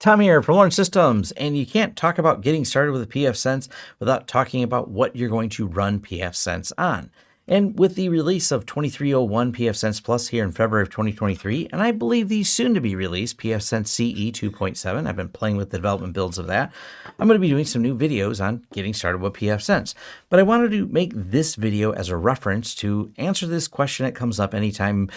Tom here from Lawrence Systems, and you can't talk about getting started with a pfSense without talking about what you're going to run pfSense on. And with the release of 2301 pfSense Plus here in February of 2023, and I believe the soon to be released pfSense CE 2.7, I've been playing with the development builds of that, I'm going to be doing some new videos on getting started with pfSense. But I wanted to make this video as a reference to answer this question that comes up anytime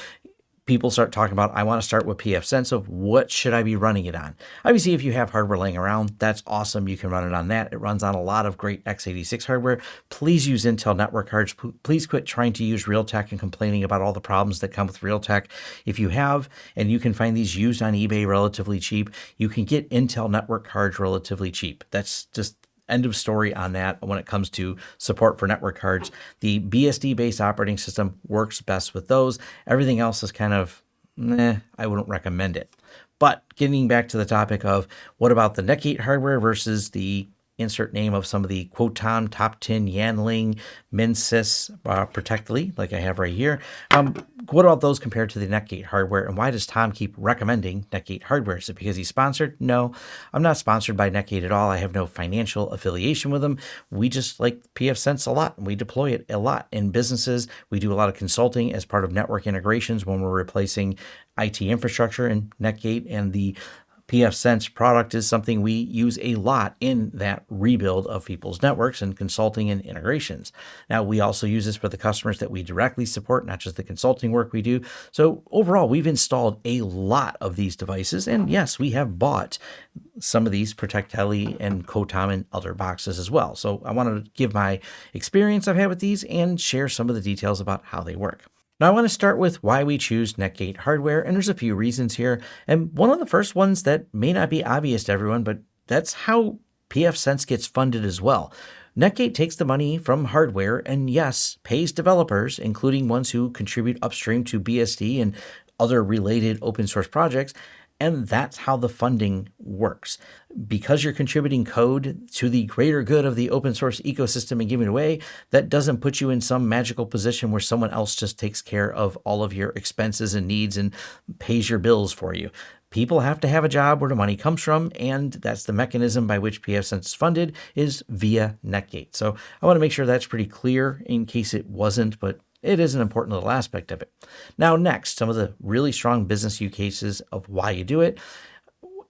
people start talking about, I want to start with pfSense of what should I be running it on? Obviously, if you have hardware laying around, that's awesome. You can run it on that. It runs on a lot of great x86 hardware. Please use Intel network cards. Please quit trying to use Realtek and complaining about all the problems that come with Realtek. If you have, and you can find these used on eBay relatively cheap, you can get Intel network cards relatively cheap. That's just end of story on that when it comes to support for network cards. The BSD based operating system works best with those. Everything else is kind of, eh, I wouldn't recommend it. But getting back to the topic of what about the Netgate hardware versus the insert name of some of the Quotom, Topton, Yanling, Minsys, uh, Protectli, like I have right here. Um, what about those compared to the Netgate hardware? And why does Tom keep recommending Netgate hardware? Is it because he's sponsored? No, I'm not sponsored by Netgate at all. I have no financial affiliation with them. We just like pfSense a lot. And we deploy it a lot in businesses. We do a lot of consulting as part of network integrations when we're replacing IT infrastructure and Netgate and the pfSense product is something we use a lot in that rebuild of people's networks and consulting and integrations. Now, we also use this for the customers that we directly support, not just the consulting work we do. So overall, we've installed a lot of these devices. And yes, we have bought some of these Protectli and Quotom and other boxes as well. So I wanted to give my experience I've had with these and share some of the details about how they work. Now I want to start with why we choose Netgate hardware, and there's a few reasons here. And one of the first ones that may not be obvious to everyone, but that's how pfSense gets funded as well. Netgate takes the money from hardware and yes, pays developers, including ones who contribute upstream to BSD and other related open source projects, and that's how the funding works. Because you're contributing code to the greater good of the open source ecosystem and giving it away, that doesn't put you in some magical position where someone else just takes care of all of your expenses and needs and pays your bills for you. People have to have a job where the money comes from, and that's the mechanism by which pfSense is funded is via Netgate. So I want to make sure that's pretty clear in case it wasn't, but it is an important little aspect of it. Now, next, some of the really strong business use cases of why you do it.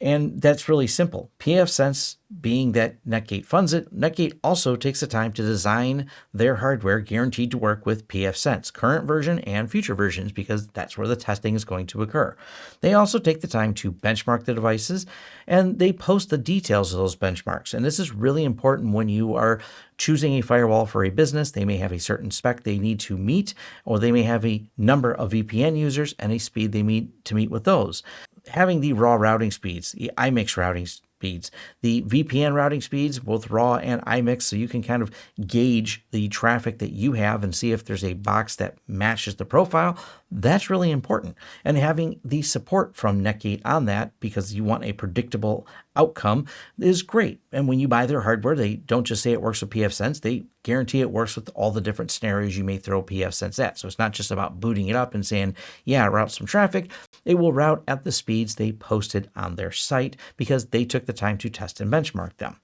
And that's really simple. pfSense being that Netgate funds it, Netgate also takes the time to design their hardware guaranteed to work with pfSense, current version and future versions, because that's where the testing is going to occur. They also take the time to benchmark the devices and they post the details of those benchmarks. And this is really important when you are choosing a firewall for a business. They may have a certain spec they need to meet, or they may have a number of VPN users and a speed they need to meet with those having the raw routing speeds, the IMIX routing speeds, the VPN routing speeds, both raw and IMIX, so you can kind of gauge the traffic that you have and see if there's a box that matches the profile. That's really important. And having the support from Netgate on that, because you want a predictable outcome, is great. And when you buy their hardware, they don't just say it works with pfSense, they guarantee it works with all the different scenarios you may throw pfSense at. So it's not just about booting it up and saying, yeah, route some traffic. It will route at the speeds they posted on their site because they took the time to test and benchmark them.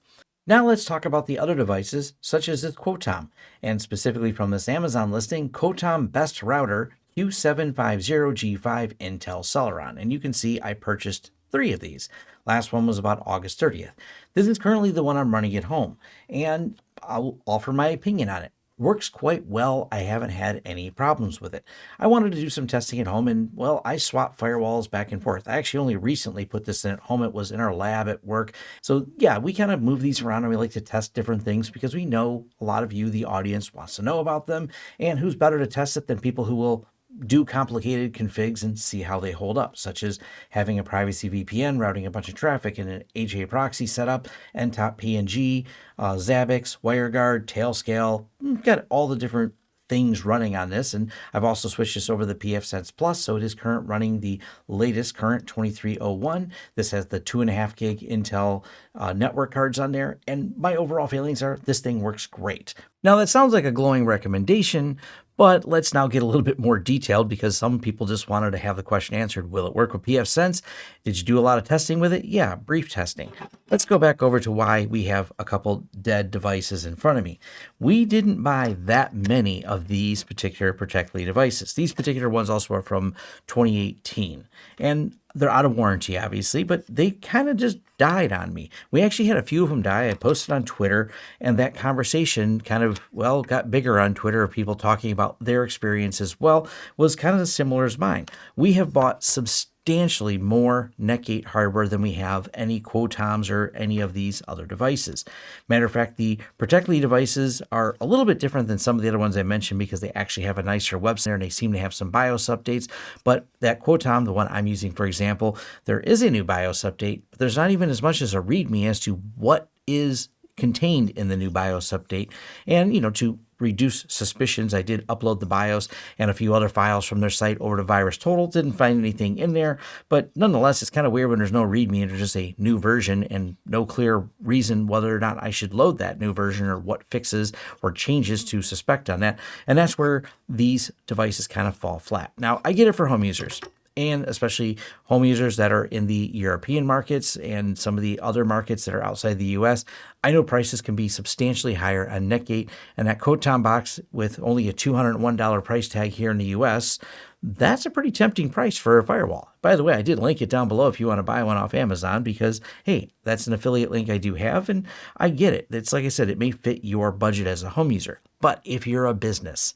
Now let's talk about the other devices, such as this Quotom, and specifically from this Amazon listing, Quotom Best Router Q750G5 Intel Celeron. And you can see I purchased three of these. Last one was about August 30th. This is currently the one I'm running at home, and I'll offer my opinion on it works quite well. I haven't had any problems with it. I wanted to do some testing at home and well, I swap firewalls back and forth. I actually only recently put this in at home. It was in our lab at work. So yeah, we kind of move these around and we like to test different things because we know a lot of you, the audience wants to know about them and who's better to test it than people who will do complicated configs and see how they hold up, such as having a privacy VPN routing a bunch of traffic in an HAProxy setup, ntopng, uh, Zabbix, WireGuard, Tailscale, mm, got all the different things running on this. And I've also switched this over to the pfSense Plus, so it is current running the latest current 2301. This has the two and a half gig Intel uh, network cards on there. And my overall feelings are this thing works great. Now that sounds like a glowing recommendation, But let's now get a little bit more detailed because some people just wanted to have the question answered. Will it work with pfSense? Did you do a lot of testing with it? Yeah, brief testing. Let's go back over to why we have a couple dead devices in front of me. We didn't buy that many of these particular Protectli devices. These particular ones also are from 2018. And they're out of warranty, obviously, but they kind of just died on me. We actually had a few of them die. I posted on Twitter, and that conversation kind of, well, got bigger on Twitter of people talking about their experience as well, was kind of similar as mine. We have bought substantial substantially more Netgate hardware than we have any Quotoms or any of these other devices. Matter of fact, the Protectli devices are a little bit different than some of the other ones I mentioned because they actually have a nicer website and they seem to have some BIOS updates. But that Quotom, the one I'm using, for example, there is a new BIOS update, but there's not even as much as a README as to what is contained in the new BIOS update. And, you know, to reduce suspicions. I did upload the BIOS and a few other files from their site over to VirusTotal. Didn't find anything in there, but nonetheless, it's kind of weird when there's no README and there's just a new version and no clear reason whether or not I should load that new version or what fixes or changes to suspect on that. And that's where these devices kind of fall flat. Now, I get it for home users and especially home users that are in the European markets and some of the other markets that are outside the US. I know prices can be substantially higher on Netgate, and that Quotom box with only a $201 price tag here in the US, that's a pretty tempting price for a firewall. By the way, I did link it down below if you want to buy one off Amazon because, hey, that's an affiliate link I do have, and I get it. It's like I said, it may fit your budget as a home user. But if you're a business,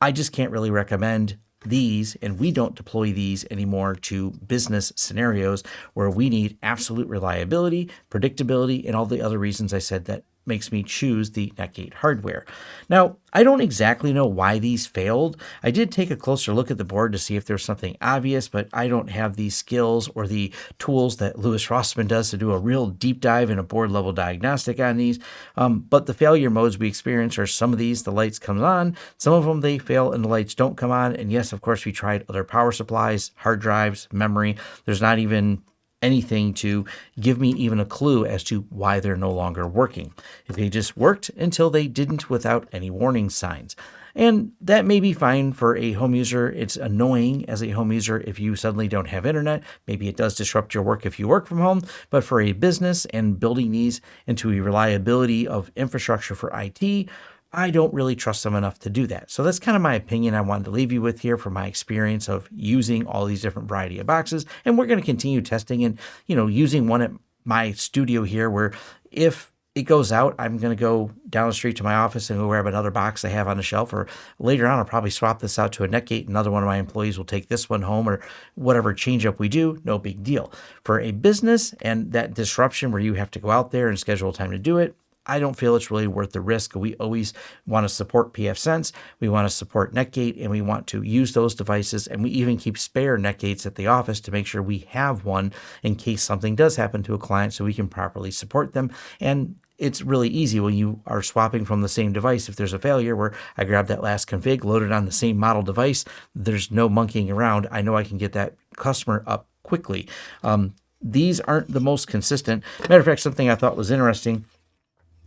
I just can't really recommend these, and we don't deploy these anymore to business scenarios where we need absolute reliability, predictability, and all the other reasons I said that makes me choose the Netgate hardware. Now, I don't exactly know why these failed. I did take a closer look at the board to see if there's something obvious, but I don't have the skills or the tools that Louis Rossmann does to do a real deep dive in a board level diagnostic on these. Um, but the failure modes we experience are some of these, the lights come on, some of them they fail and the lights don't come on. And yes, of course, we tried other power supplies, hard drives, memory. There's not even anything to give me even a clue as to why they're no longer working. If they just worked until they didn't without any warning signs. And that may be fine for a home user. It's annoying as a home user if you suddenly don't have internet. Maybe it does disrupt your work if you work from home. But for a business and building these into a reliability of infrastructure for IT, I don't really trust them enough to do that. So that's kind of my opinion I wanted to leave you with here from my experience of using all these different variety of boxes. And we're going to continue testing and, you know, using one at my studio here where if it goes out, I'm going to go down the street to my office and go grab another box I have on the shelf. Or later on, I'll probably swap this out to a Netgate. Another one of my employees will take this one home or whatever change up we do, no big deal. For a business and that disruption where you have to go out there and schedule time to do it, I don't feel it's really worth the risk. We always want to support pfSense, we want to support Netgate, and we want to use those devices. And we even keep spare Netgates at the office to make sure we have one in case something does happen to a client so we can properly support them. And it's really easy when you are swapping from the same device. If there's a failure where I grab that last config, load it on the same model device, there's no monkeying around. I know I can get that customer up quickly. Um, these aren't the most consistent. Matter of fact, something I thought was interesting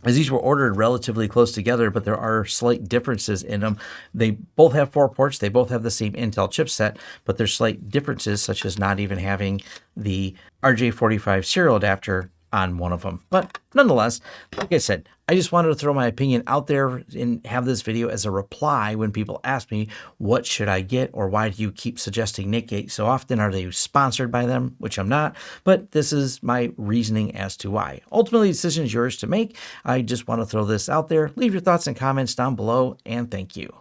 as these were ordered relatively close together, but there are slight differences in them. They both have four ports. They both have the same Intel chipset, but there's slight differences, such as not even having the RJ45 serial adapter on one of them. But nonetheless, like I said, I just wanted to throw my opinion out there and have this video as a reply when people ask me, what should I get or why do you keep suggesting Netgate so often? Are they sponsored by them? Which I'm not, but this is my reasoning as to why. Ultimately, the decision is yours to make. I just want to throw this out there. Leave your thoughts and comments down below and thank you.